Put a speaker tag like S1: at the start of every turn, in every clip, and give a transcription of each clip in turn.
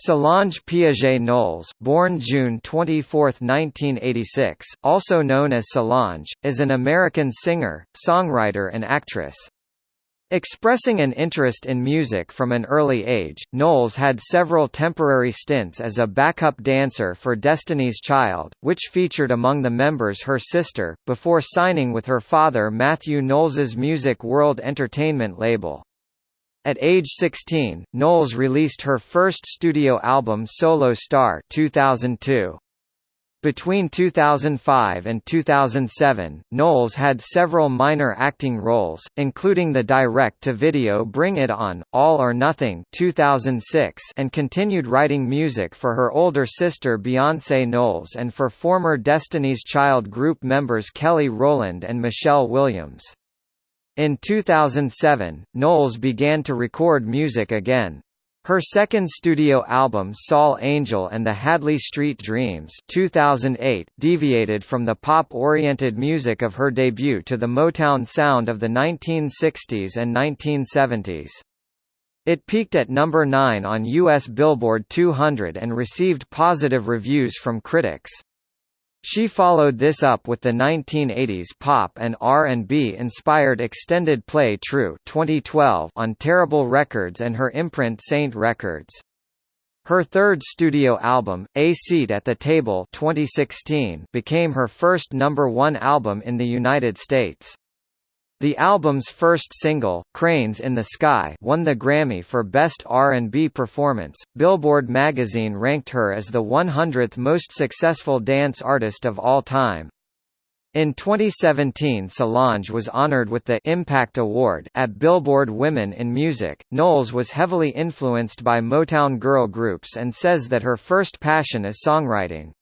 S1: Solange Piaget-Knowles, born June 24, 1986, also known as Solange, is an American singer, songwriter and actress. Expressing an interest in music from an early age, Knowles had several temporary stints as a backup dancer for Destiny's Child, which featured among the members her sister, before signing with her father Matthew Knowles's Music World Entertainment label. At age 16, Knowles released her first studio album Solo Star 2002. Between 2005 and 2007, Knowles had several minor acting roles, including the direct-to-video Bring It On, All or Nothing 2006 and continued writing music for her older sister Beyoncé Knowles and for former Destiny's Child group members Kelly Rowland and Michelle Williams. In 2007, Knowles began to record music again. Her second studio album Sol-Angel and the Hadley Street Dreams 2008 deviated from the pop-oriented music of her debut to the Motown sound of the 1960s and 1970s. It peaked at number 9 on US Billboard 200 and received positive reviews from critics. She followed this up with the 1980s pop and R&B inspired extended play True 2012 on Terrible Records and her imprint Saint Records. Her third studio album, A Seat at the Table 2016, became her first number one album in the United States. The album's first single, Cranes in the Sky, won the Grammy for Best R&B Performance. Billboard magazine ranked her as the 100th most successful dance artist of all time. In 2017 Solange was honored with the Impact Award at Billboard Women in Music. Knowles was heavily influenced by Motown girl groups and says that her first passion is songwriting.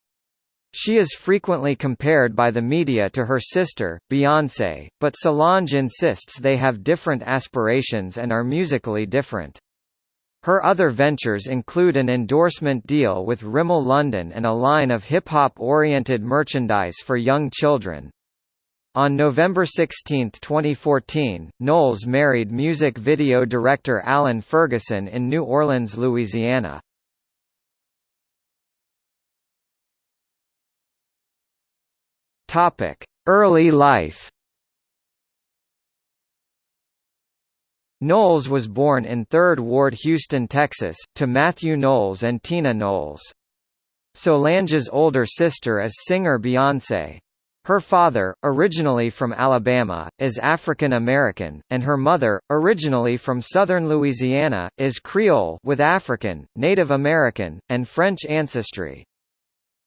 S1: She is frequently compared by the media to her sister, Beyoncé, but Solange insists they have different aspirations and are musically different. Her other ventures include an endorsement deal with Rimmel London and a line of hip-hop-oriented merchandise for young children. On November 16, 2014, Knowles married music video director Alan Ferguson in New Orleans, Louisiana. Topic: Early life. Knowles was born in 3rd Ward Houston, Texas, to Matthew Knowles and Tina Knowles. Solange's older sister is singer Beyoncé. Her father, originally from Alabama, is African American, and her mother, originally from southern Louisiana, is Creole with African, Native American, and French ancestry.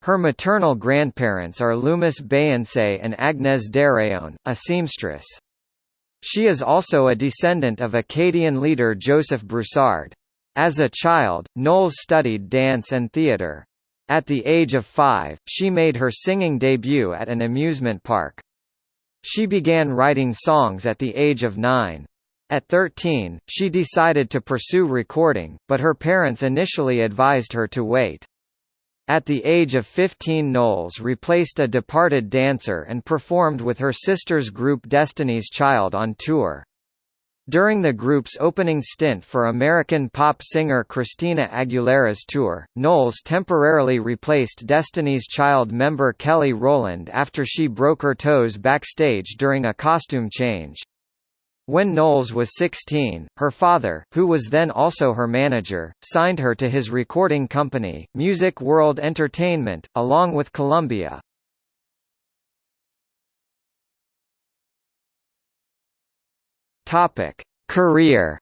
S1: Her maternal grandparents are Lumis Beyincé and Agnès Deréon, a seamstress. She is also a descendant of Acadian leader Joseph Broussard. As a child, Knowles studied dance and theatre. At the age of five, she made her singing debut at an amusement park. She began writing songs at the age of nine. At 13, she decided to pursue recording, but her parents initially advised her to wait. At the age of 15 Knowles replaced a departed dancer and performed with her sister's group Destiny's Child on tour. During the group's opening stint for American pop singer Christina Aguilera's tour, Knowles temporarily replaced Destiny's Child member Kelly Rowland after she broke her toes backstage during a costume change. When Knowles was 16, her father, who was then also her manager, signed her to his recording company, Music World Entertainment, along with Columbia. Career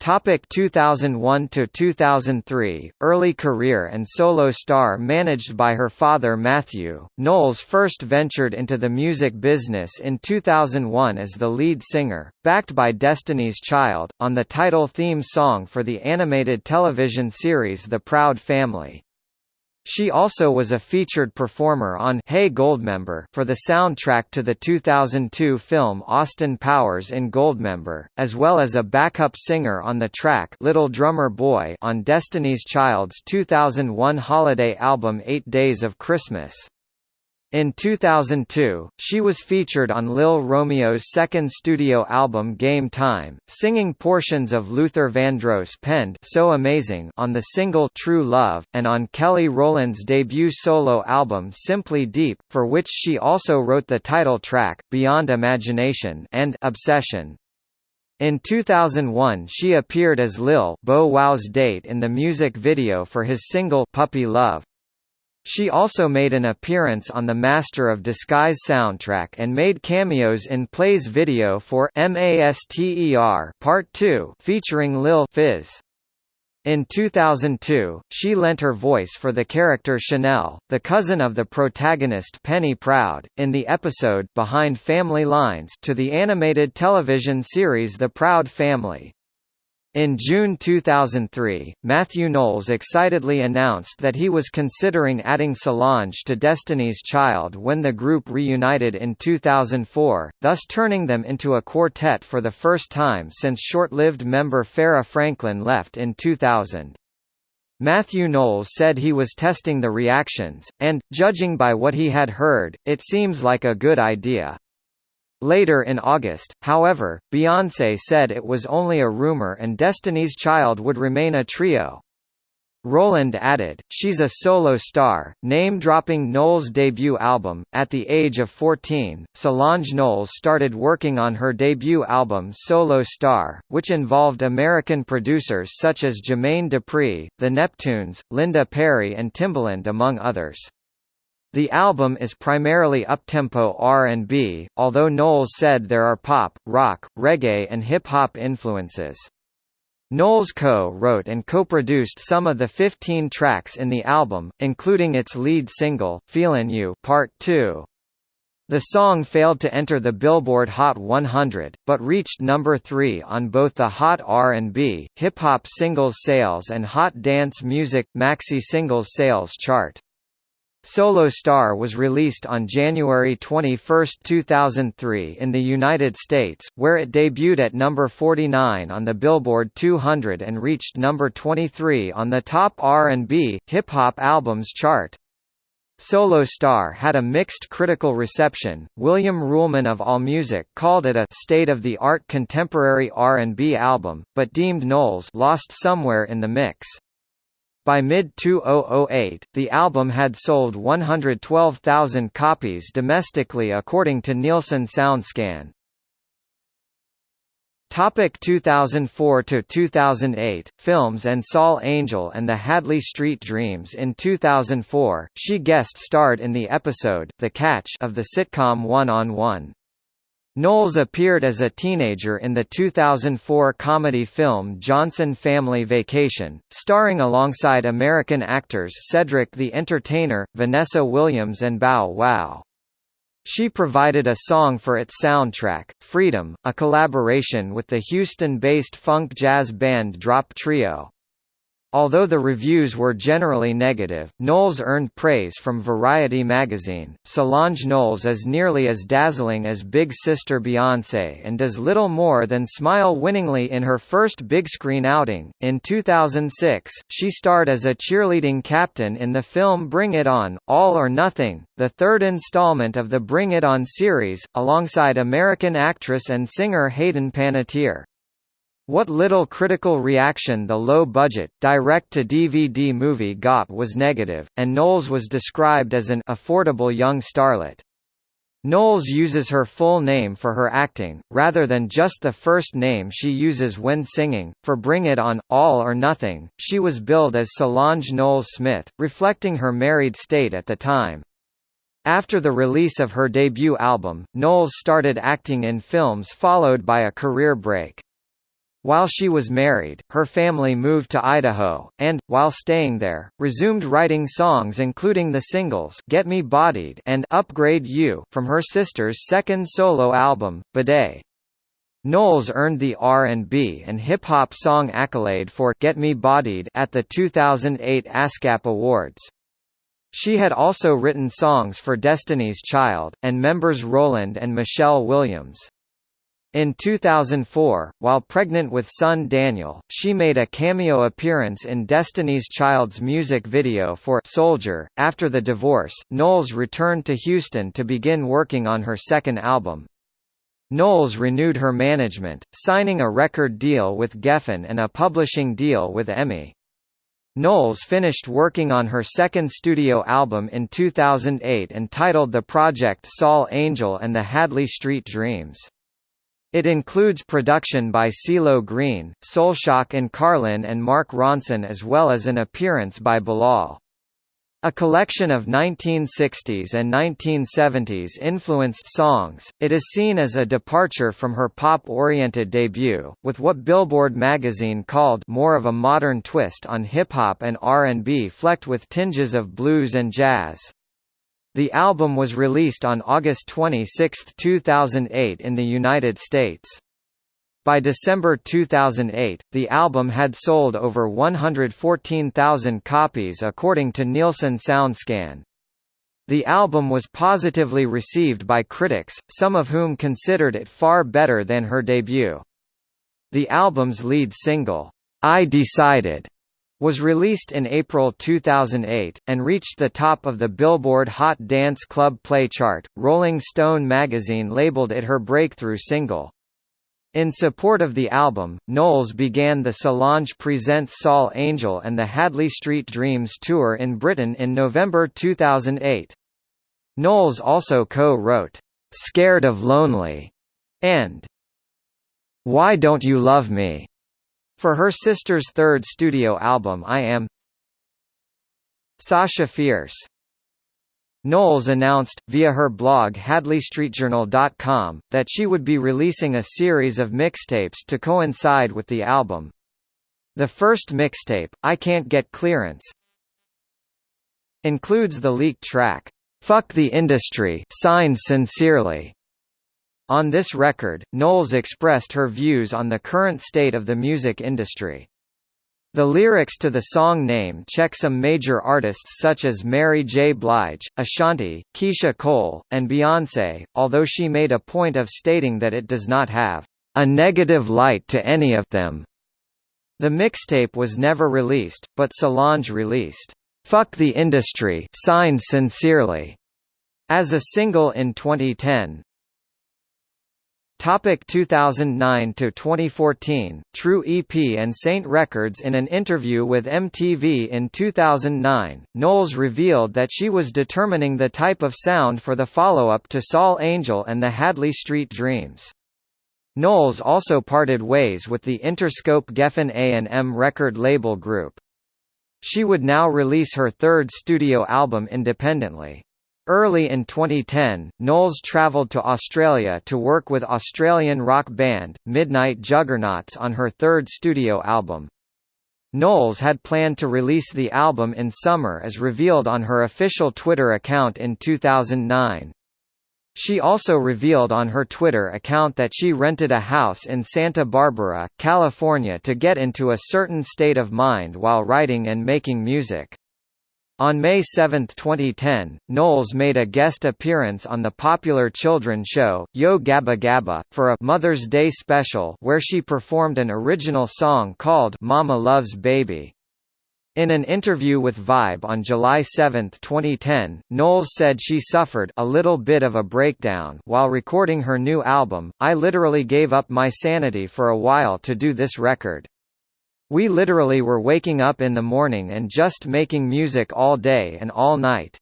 S1: Topic 2001 to 2003 Early career and solo star managed by her father Matthew Knowles first ventured into the music business in 2001 as the lead singer backed by Destiny's Child on the title theme song for the animated television series The Proud Family she also was a featured performer on Hey Goldmember for the soundtrack to the 2002 film Austin Powers in Goldmember, as well as a backup singer on the track Little Drummer Boy on Destiny's Child's 2001 holiday album 8 Days of Christmas. In 2002, she was featured on Lil Romeo's second studio album Game Time, singing portions of Luther Vandross penned So Amazing on the single True Love, and on Kelly Rowland's debut solo album Simply Deep, for which she also wrote the title track, Beyond Imagination and Obsession. In 2001 she appeared as Lil Bow Wow's date in the music video for his single Puppy Love. She also made an appearance on the Master of Disguise soundtrack and made cameos in Play's video for MASTER Part 2 featuring Lil Fizz. In 2002, she lent her voice for the character Chanel, the cousin of the protagonist Penny Proud, in the episode Behind Family Lines to the animated television series The Proud Family. In June 2003, Matthew Knowles excitedly announced that he was considering adding Solange to Destiny's Child when the group reunited in 2004, thus turning them into a quartet for the first time since short-lived member Farrah Franklin left in 2000. Matthew Knowles said he was testing the reactions, and, judging by what he had heard, it seems like a good idea. Later in August, however, Beyoncé said it was only a rumor and Destiny's Child would remain a trio. Rowland added, she's a solo star, name-dropping Knowles' debut album. At the age of 14, Solange Knowles started working on her debut album Solo Star, which involved American producers such as Jermaine Dupri, The Neptunes, Linda Perry and Timbaland among others. The album is primarily uptempo R&B, although Knowles said there are pop, rock, reggae and hip-hop influences. Knowles co-wrote and co-produced some of the 15 tracks in the album, including its lead single, Feelin' You Part 2. The song failed to enter the Billboard Hot 100, but reached number 3 on both the Hot R&B, Hip Hop Singles Sales and Hot Dance Music Maxi Singles Sales chart. Solo Star was released on January 21, 2003 in the United States, where it debuted at number 49 on the Billboard 200 and reached number 23 on the top R&B, hip-hop albums chart. Solo Star had a mixed critical reception. William Ruhlmann of AllMusic called it a state-of-the-art contemporary R&B album, but deemed Knowles lost somewhere in the mix. By mid-2008, the album had sold 112,000 copies domestically according to Nielsen SoundScan. Topic 2004 to 2008 Films and Sol-Angel and the Hadley Street Dreams in 2004 she guest starred in the episode The Catch of the sitcom One on One Knowles appeared as a teenager in the 2004 comedy film Johnson Family Vacation, starring alongside American actors Cedric the Entertainer, Vanessa Williams and Bow Wow. She provided a song for its soundtrack, Freedom, a collaboration with the Houston-based funk jazz band Drop Trio. Although the reviews were generally negative, Knowles earned praise from Variety magazine. Solange Knowles is nearly as dazzling as big sister Beyoncé and does little more than smile winningly in her first big screen outing. In 2006, she starred as a cheerleading captain in the film Bring It On, All or Nothing, the third installment of the Bring It On series, alongside American actress and singer Hayden Panettiere. What little critical reaction the low-budget, direct-to-DVD movie got was negative, and Knowles was described as an affordable young starlet. Knowles uses her full name for her acting, rather than just the first name she uses when singing. For Bring It On, All or Nothing, she was billed as Solange Knowles Smith, reflecting her married state at the time. After the release of her debut album, Knowles started acting in films followed by a career break. While she was married, her family moved to Idaho, and, while staying there, resumed writing songs including the singles Get Me Bodied and Upgrade You from her sister's second solo album, B'Day. Knowles earned the R&B and hip-hop song accolade for Get Me Bodied at the 2008 ASCAP Awards. She had also written songs for Destiny's Child, and members Rowland and Michelle Williams. In 2004, while pregnant with son Daniel, she made a cameo appearance in Destiny's Child's music video for Soldier. After the divorce, Knowles returned to Houston to begin working on her second album. Knowles renewed her management, signing a record deal with Geffen and a publishing deal with EMI. Knowles finished working on her second studio album in 2008 and titled the project Sol-Angel and the Hadley Street Dreams. It includes production by CeeLo Green, Soulshock and Karlin and Mark Ronson as well as an appearance by Bilal. A collection of 1960s and 1970s influenced songs, it is seen as a departure from her pop-oriented debut, with what Billboard magazine called more of a modern twist on hip-hop and R&B flecked with tinges of blues and jazz. The album was released on August 26, 2008 in the United States. By December 2008, the album had sold over 114,000 copies according to Nielsen SoundScan. The album was positively received by critics, some of whom considered it far better than her debut. The album's lead single, I Decided, was released in April 2008, and reached the top of the Billboard Hot Dance Club Play chart. Rolling Stone magazine labeled it her breakthrough single. In support of the album, Knowles began the Solange Presents Sol-Angel and the Hadley Street Dreams tour in Britain in November 2008. Knowles also co-wrote, "'Scared of Lonely' and "'Why Don't You Love Me' For her sister's third studio album I Am Sasha Fierce Knowles announced, via her blog HadleyStreetJournal.com, that she would be releasing a series of mixtapes to coincide with the album. The first mixtape, I Can't Get Clearance, includes the leaked track, "'Fuck the Industry' signed sincerely. On this record, Knowles expressed her views on the current state of the music industry. The lyrics to the song name check some major artists such as Mary J. Blige, Ashanti, Keyshia Cole, and Beyoncé, although she made a point of stating that it does not have a negative light to any of them. The mixtape was never released, but Solange released, "'Fuck the Industry' signed sincerely, as a single in 2010. Topic 2009 to 2014 True EP and Saint Records In an interview with MTV in 2009, Knowles revealed that she was determining the type of sound for the follow-up to Sol-Angel and the Hadley Street Dreams. Knowles also parted ways with the Interscope Geffen A&M record label group. She would now release her third studio album independently. Early in 2010, Knowles travelled to Australia to work with Australian rock band, Midnight Juggernauts on her third studio album. Knowles had planned to release the album in summer as revealed on her official Twitter account in 2009. She also revealed on her Twitter account that she rented a house in Santa Barbara, California to get into a certain state of mind while writing and making music. On May 7, 2010, Knowles made a guest appearance on the popular children's show, Yo Gabba Gabba, for a Mother's Day special where she performed an original song called Mama Loves Baby. In an interview with Vibe on July 7, 2010, Knowles said she suffered a little bit of a breakdown while recording her new album, I literally gave up my sanity for a while to do this record. We literally were waking up in the morning and just making music all day and all night.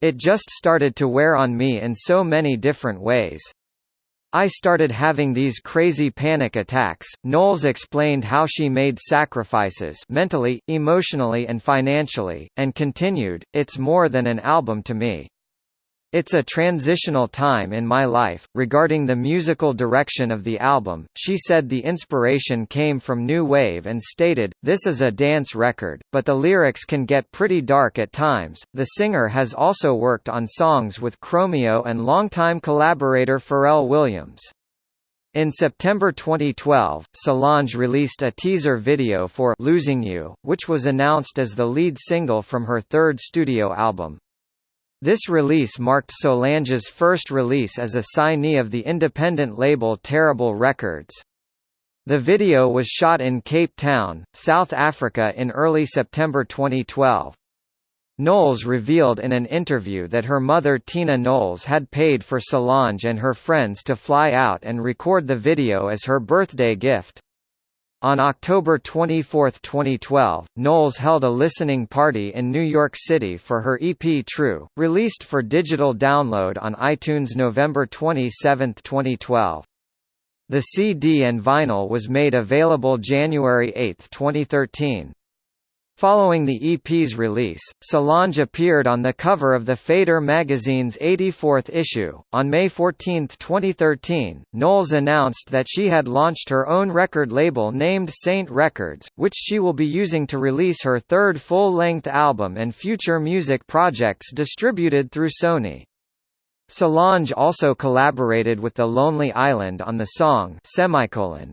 S1: It just started to wear on me in so many different ways. I started having these crazy panic attacks. Knowles explained how she made sacrifices mentally, emotionally, and financially, and continued, It's more than an album to me. It's a transitional time in my life. Regarding the musical direction of the album, she said the inspiration came from New Wave and stated, This is a dance record, but the lyrics can get pretty dark at times. The singer has also worked on songs with Chromeo and longtime collaborator Pharrell Williams. In September 2012, Solange released a teaser video for Losing You, which was announced as the lead single from her third studio album. This release marked Solange's first release as a signee of the independent label Terrible Records. The video was shot in Cape Town, South Africa in early September 2012. Knowles revealed in an interview that her mother Tina Knowles had paid for Solange and her friends to fly out and record the video as her birthday gift. On October 24, 2012, Knowles held a listening party in New York City for her EP True, released for digital download on iTunes November 27, 2012. The CD and vinyl was made available January 8, 2013. Following the EP's release, Solange appeared on the cover of the Fader magazine's 84th issue. On May 14, 2013, Knowles announced that she had launched her own record label named Saint Records, which she will be using to release her third full-length album and future music projects distributed through Sony. Solange also collaborated with The Lonely Island on the song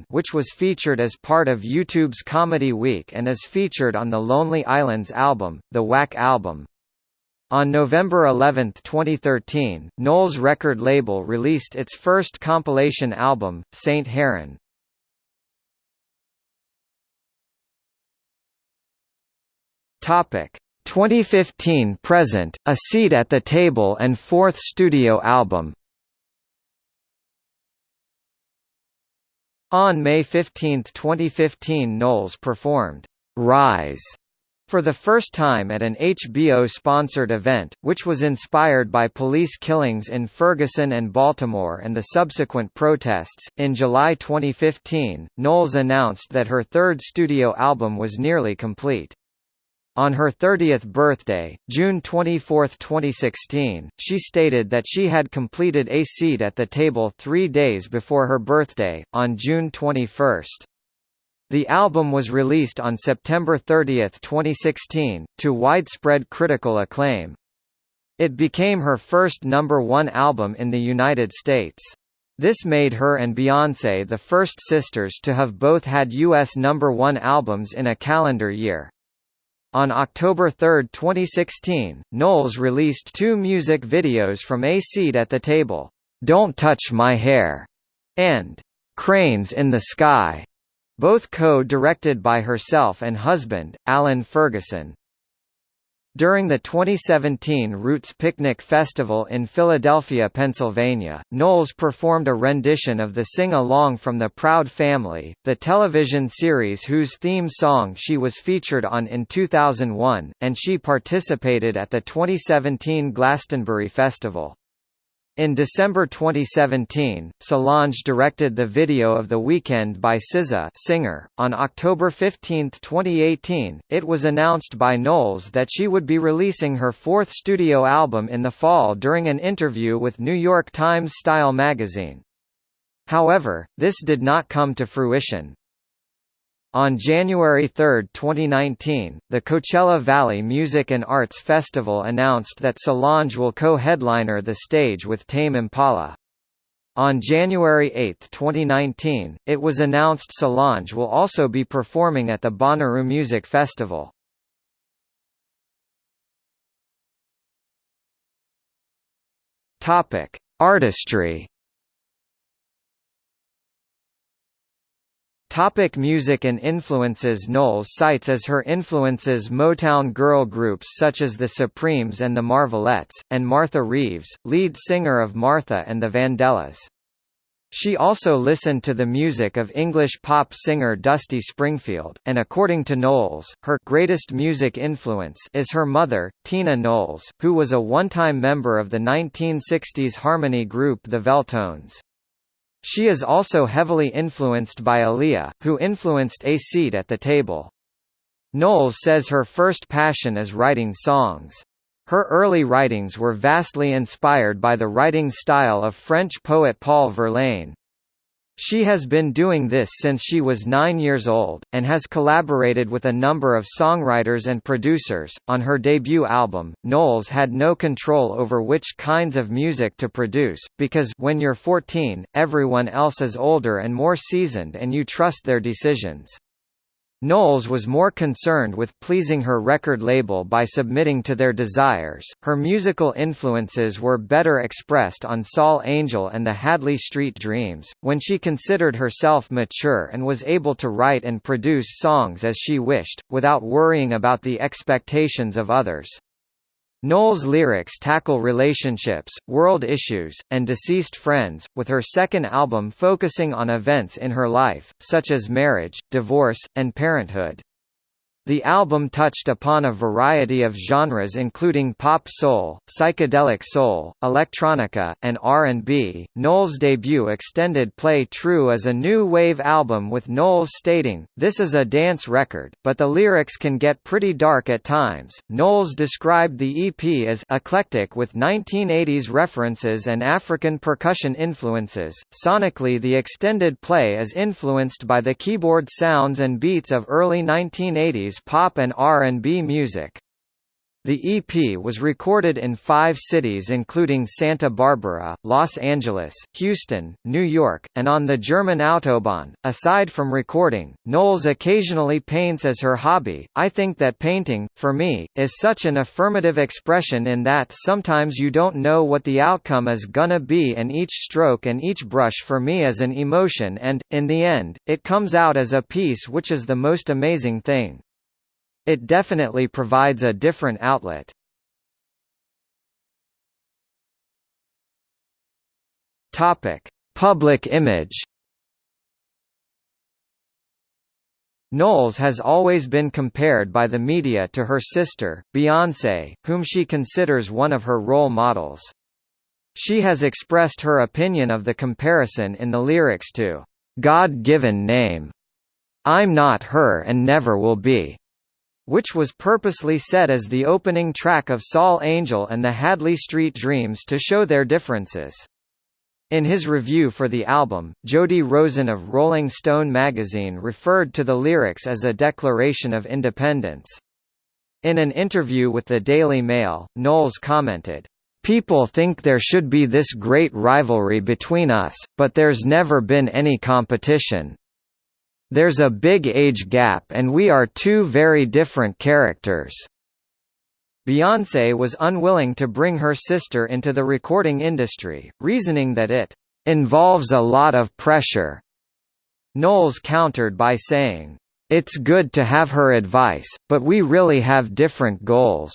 S1: which was featured as part of YouTube's Comedy Week and is featured on The Lonely Island's album, The Whack Album. On November 11, 2013, Knowles record label released its first compilation album, Saint Heron. Topic: 2015 present, A Seat at the Table and fourth studio album. On May 15, 2015 Knowles performed «Rise» for the first time at an HBO-sponsored event, which was inspired by police killings in Ferguson and Baltimore and the subsequent protests. In July 2015, Knowles announced that her third studio album was nearly complete. On her 30th birthday, June 24, 2016, she stated that she had completed A Seat at the Table three days before her birthday, on June 21. The album was released on September 30, 2016, to widespread critical acclaim. It became her first number one album in the United States. This made her and Beyoncé the first sisters to have both had U.S. number one albums in a calendar year. On October 3, 2016, Knowles released two music videos from A Seat at the Table, Don't Touch My Hair, and Cranes in the Sky, both co-directed by herself and husband, Alan Ferguson. During the 2017 Roots Picnic Festival in Philadelphia, Pennsylvania, Knowles performed a rendition of the sing-along from The Proud Family, the television series whose theme song she was featured on in 2001, and she participated at the 2017 Glastonbury Festival. In December 2017, Solange directed the video of The Weekend by SZA singer. On October 15, 2018, it was announced by Knowles that she would be releasing her fourth studio album in the fall during an interview with New York Times Style magazine. However, this did not come to fruition. On January 3, 2019, the Coachella Valley Music and Arts Festival announced that Solange will co-headliner the stage with Tame Impala. On January 8, 2019, it was announced Solange will also be performing at the Bonnaroo Music Festival. Topic: Artistry Topic music and influences Knowles cites as her influences Motown girl groups such as the Supremes and the Marvelettes, and Martha Reeves, lead singer of Martha and the Vandellas. She also listened to the music of English pop singer Dusty Springfield, and according to Knowles, her greatest music influence is her mother, Tina Knowles, who was a one-time member of the 1960s harmony group The Veltones. She is also heavily influenced by Aaliyah, who influenced A Seat at the Table. Knowles says her first passion is writing songs. Her early writings were vastly inspired by the writing style of French poet Paul Verlaine. She has been doing this since she was nine years old, and has collaborated with a number of songwriters and producers. On her debut album, Knowles had no control over which kinds of music to produce, because when you're 14, everyone else is older and more seasoned and you trust their decisions. Knowles was more concerned with pleasing her record label by submitting to their desires. Her musical influences were better expressed on Sol-Angel and the Hadley Street Dreams, when she considered herself mature and was able to write and produce songs as she wished, without worrying about the expectations of others. Knowles' lyrics tackle relationships, world issues, and deceased friends, with her second album focusing on events in her life, such as marriage, divorce, and parenthood. The album touched upon a variety of genres including pop soul, psychedelic soul, electronica, and R&B. Knowles' debut extended play True is a new wave album with Knowles stating, "This is a dance record, but the lyrics can get pretty dark at times." Knowles described the EP as eclectic with 1980s references and African percussion influences. Sonically, the extended play is influenced by the keyboard sounds and beats of early 1980s pop and R&B music. The EP was recorded in five cities including Santa Barbara, Los Angeles, Houston, New York, and on the German Autobahn. Aside from recording, Knowles occasionally paints as her hobby. I think that painting, for me, is such an affirmative expression in that sometimes you don't know what the outcome is gonna be and each stroke and each brush for me is an emotion and, in the end, it comes out as a piece which is the most amazing thing. It definitely provides a different outlet. Topic: Public image. Knowles has always been compared by the media to her sister, Beyoncé, whom she considers one of her role models. She has expressed her opinion of the comparison in the lyrics to God-Given Name. I'm not her and never will be which was purposely set as the opening track of Sol-Angel and the Hadley Street Dreams to show their differences. In his review for the album, Jody Rosen of Rolling Stone magazine referred to the lyrics as a declaration of independence. In an interview with the Daily Mail, Knowles commented, People think there should be this great rivalry between us, but there's never been any competition. There's a big age gap and we are two very different characters. Beyoncé was unwilling to bring her sister into the recording industry, reasoning that it involves a lot of pressure. Knowles countered by saying, It's good to have her advice, but we really have different goals.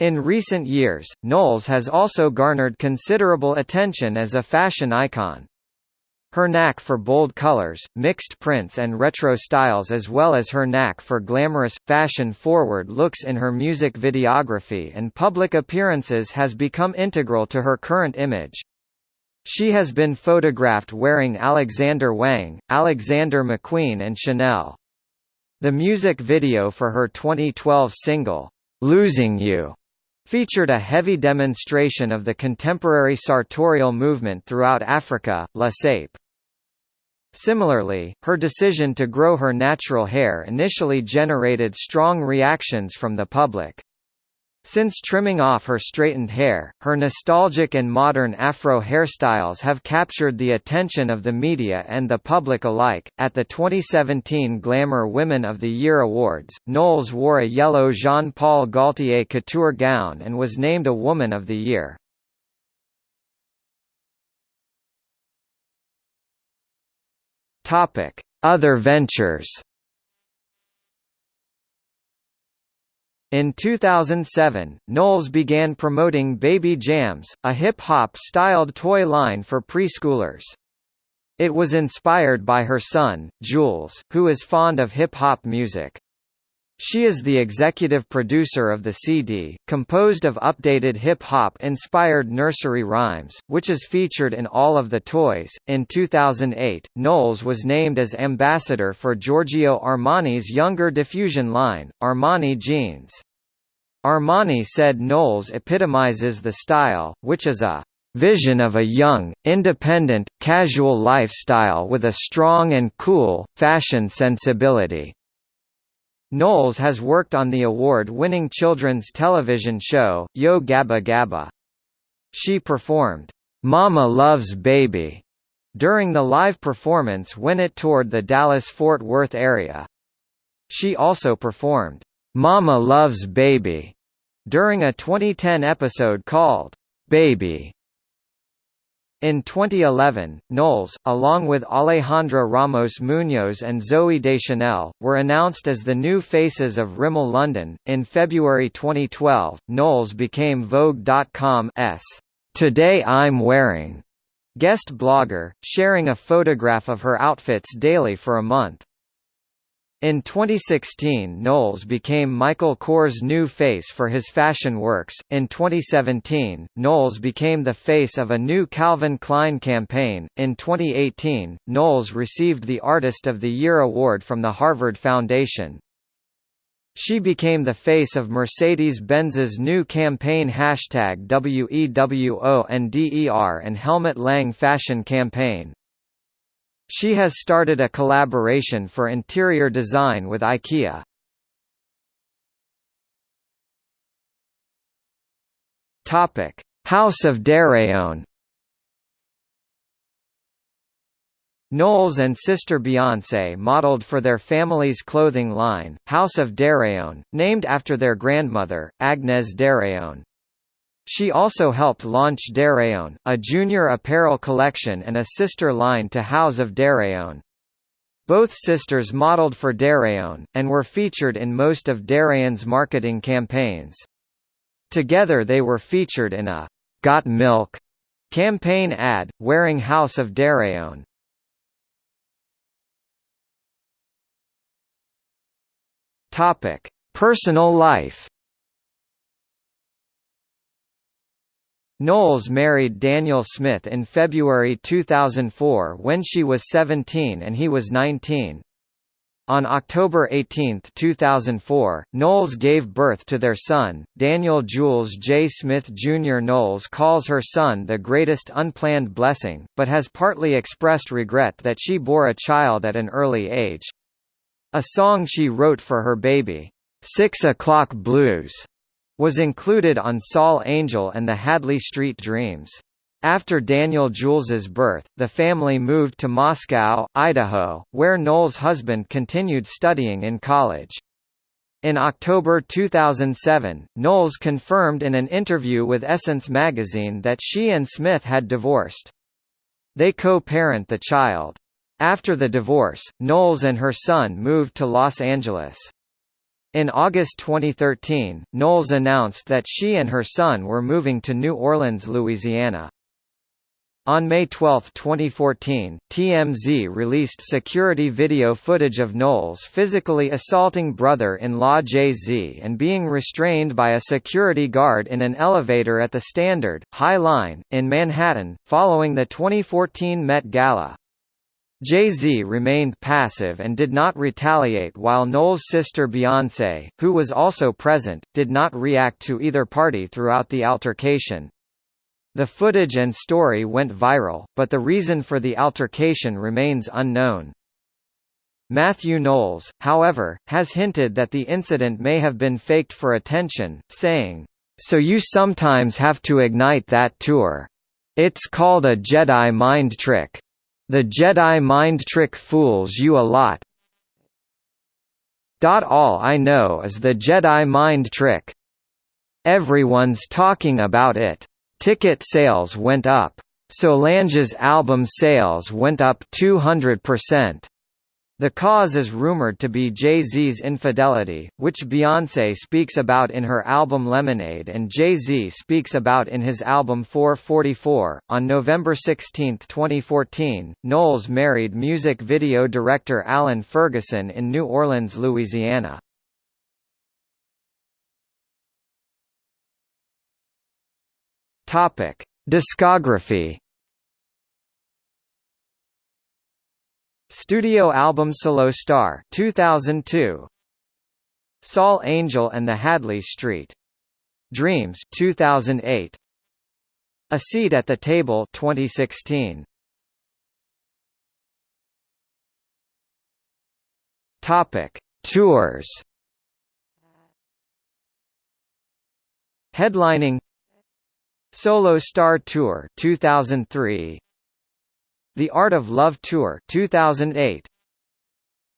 S1: In recent years, Knowles has also garnered considerable attention as a fashion icon. Her knack for bold colors, mixed prints and retro styles as well as her knack for glamorous, fashion-forward looks in her music videography and public appearances has become integral to her current image. She has been photographed wearing Alexander Wang, Alexander McQueen and Chanel. The music video for her 2012 single, Losing You, featured a heavy demonstration of the contemporary sartorial movement throughout Africa, La Sape. Similarly, her decision to grow her natural hair initially generated strong reactions from the public. Since trimming off her straightened hair, her nostalgic and modern afro hairstyles have captured the attention of the media and the public alike. At the 2017 Glamour Women of the Year Awards, Knowles wore a yellow Jean Paul Gaultier couture gown and was named a Woman of the Year. Topic: Other ventures. In 2007, Knowles began promoting Baby Jams, a hip-hop styled toy line for preschoolers. It was inspired by her son, Jules, who is fond of hip-hop music. She is the executive producer of the CD, composed of updated hip hop inspired nursery rhymes, which is featured in all of the toys. In 2008, Knowles was named as ambassador for Giorgio Armani's younger diffusion line, Armani Jeans. Armani said Knowles epitomizes the style, which is a vision of a young, independent, casual lifestyle with a strong and cool, fashion sensibility. Knowles has worked on the award-winning children's television show, Yo Gabba Gabba. She performed, "'Mama Loves Baby' during the live performance when it toured the Dallas-Fort Worth area. She also performed, "'Mama Loves Baby' during a 2010 episode called, "'Baby' In 2011, Knowles, along with Alejandra Ramos Munoz and Zooey Deschanel, were announced as the new faces of Rimmel London. In February 2012, Knowles became Vogue.com's Today I'm Wearing guest blogger, sharing a photograph of her outfits daily for a month. In 2016 Knowles became Michael Kors' new face for his fashion works. In 2017, Knowles became the face of a new Calvin Klein campaign. In 2018, Knowles received the Artist of the Year award from the Harvard Foundation. She became the face of Mercedes-Benz's new campaign hashtag WEWO and and Helmut Lang fashion campaign. She has started a collaboration for interior design with IKEA. Topic: House of Deréon. Knowles and sister Beyoncé modeled for their family's clothing line, House of Deréon, named after their grandmother, Agnès Deréon. She also helped launch Deréon, a junior apparel collection and a sister line to House of Deréon. Both sisters modeled for Deréon, and were featured in most of Deréon's marketing campaigns. Together they were featured in a «Got Milk» campaign ad, wearing House of Deréon. Personal life Knowles married Daniel Smith in February 2004 when she was 17 and he was 19. On October 18, 2004, Knowles gave birth to their son, Daniel Jules J. Smith Jr. Knowles calls her son the greatest unplanned blessing, but has partly expressed regret that she bore a child at an early age. A song she wrote for her baby, Six O'Clock Blues, was included on Sol-Angel and the Hadley Street Dreams. After Daniel Jules's birth, the family moved to Moscow, Idaho, where Knowles' husband continued studying in college. In October 2007, Knowles confirmed in an interview with Essence magazine that she and Smith had divorced. They co-parent the child. After the divorce, Knowles and her son moved to Los Angeles. In August 2013, Knowles announced that she and her son were moving to New Orleans, Louisiana. On May 12, 2014, TMZ released security video footage of Knowles physically assaulting brother-in-law Jay-Z and being restrained by a security guard in an elevator at the Standard, High Line, in Manhattan, following the 2014 Met Gala. Jay-Z remained passive and did not retaliate while Knowles' sister Beyoncé, who was also present, did not react to either party throughout the altercation. The footage and story went viral, but the reason for the altercation remains unknown. Matthew Knowles, however, has hinted that the incident may have been faked for attention, saying, "So you sometimes have to ignite that tour. It's called a Jedi mind trick." The Jedi mind trick fools you a lot. All I know is the Jedi mind trick. Everyone's talking about it. Ticket sales went up. Solange's album sales went up 200%. The cause is rumored to be Jay-Z's infidelity, which Beyoncé speaks about in her album Lemonade and Jay-Z speaks about in his album 444. On November 16, 2014, Knowles married music video director Alan Ferguson in New Orleans, Louisiana. Topic: Discography Studio album Solo Star 2002 Sol-Angel and the Hadley Street. Dreams 2008 A Seat at the Table 2016 Topic. Tours. Headlining. Solo Star Tour 2003 the Art of Love Tour 2008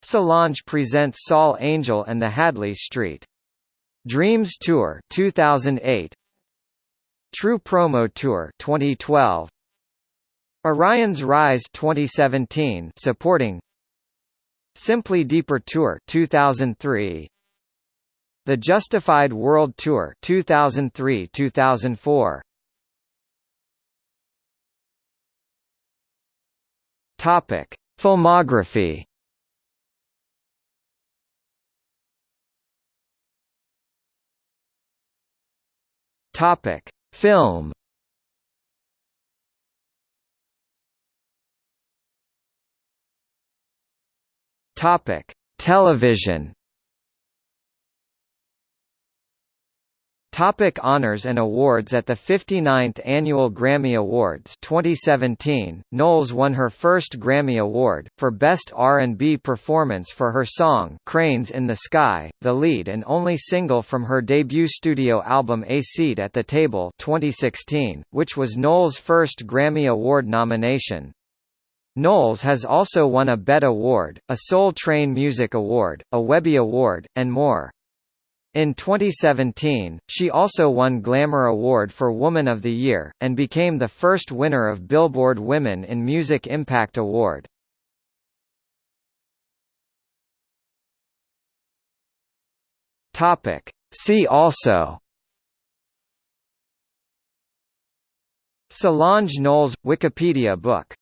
S1: Solange presents Sol-Angel and the Hadley Street. Dreams Tour 2008 True Promo Tour 2012 Orion's Rise 2017 supporting Simply Deeper Tour 2003 The Justified World Tour 2003-2004 Topic Filmography Topic Film Topic: Television. Topic honors and awards At the 59th Annual Grammy Awards 2017, Knowles won her first Grammy Award, for Best R&B Performance for her song Cranes in the Sky, the lead and only single from her debut studio album A Seat at the Table 2016, which was Knowles' first Grammy Award nomination. Knowles has also won a BET Award, a Soul Train Music Award, a Webby Award, and more. In 2017, she also won Glamour Award for Woman of the Year, and became the first winner of Billboard Women in Music Impact Award. See also Solange Knowles – Wikipedia book